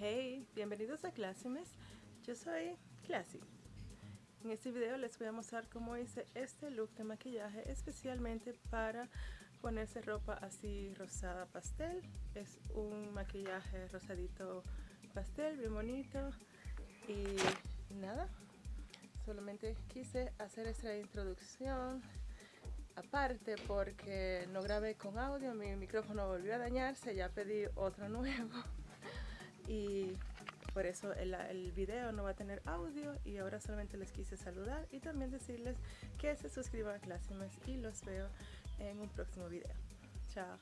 Hey, bienvenidos a Classimes. Yo soy Classy. En este video les voy a mostrar cómo hice este look de maquillaje especialmente para ponerse ropa así rosada pastel. Es un maquillaje rosadito pastel, bien bonito. Y nada, solamente quise hacer esta introducción aparte porque no grabé con audio, mi micrófono volvió a dañarse, ya pedí otro nuevo y por eso el, video no va a tener audio y ahora solamente les quise saludar y también decirles que se suscriban a Classimes y los veo en un próximo video. Chao.